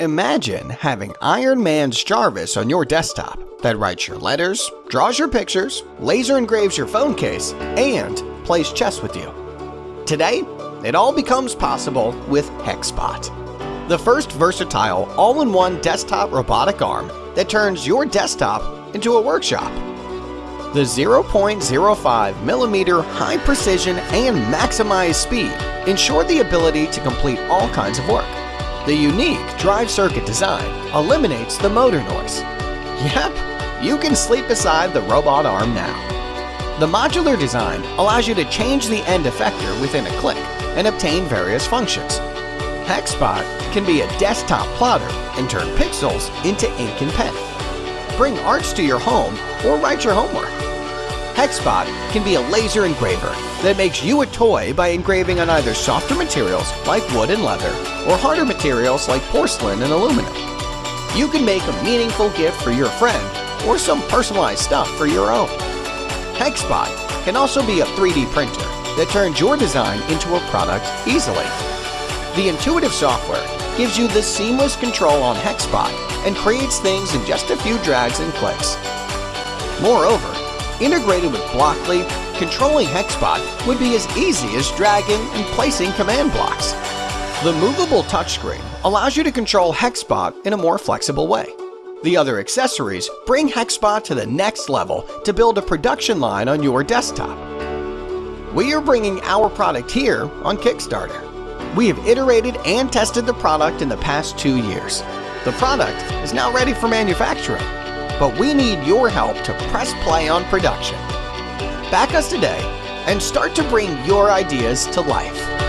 Imagine having Iron Man's Jarvis on your desktop that writes your letters, draws your pictures, laser engraves your phone case, and plays chess with you. Today, it all becomes possible with HexBot, the first versatile all-in-one desktop robotic arm that turns your desktop into a workshop. The 0.05 millimeter high precision and maximized speed ensure the ability to complete all kinds of work. The unique drive circuit design eliminates the motor noise. Yep, you can sleep beside the robot arm now. The modular design allows you to change the end effector within a click and obtain various functions. HexBot can be a desktop plotter and turn pixels into ink and pen. Bring arts to your home or write your homework. HexBot can be a laser engraver that makes you a toy by engraving on either softer materials like wood and leather or harder materials like porcelain and aluminum. You can make a meaningful gift for your friend or some personalized stuff for your own. HexBot can also be a 3D printer that turns your design into a product easily. The intuitive software gives you the seamless control on HexBot and creates things in just a few drags and clicks. Moreover, Integrated with Blockly, controlling HexBot would be as easy as dragging and placing command blocks. The movable touchscreen allows you to control HexBot in a more flexible way. The other accessories bring HexBot to the next level to build a production line on your desktop. We are bringing our product here on Kickstarter. We have iterated and tested the product in the past two years. The product is now ready for manufacturing but we need your help to press play on production. Back us today and start to bring your ideas to life.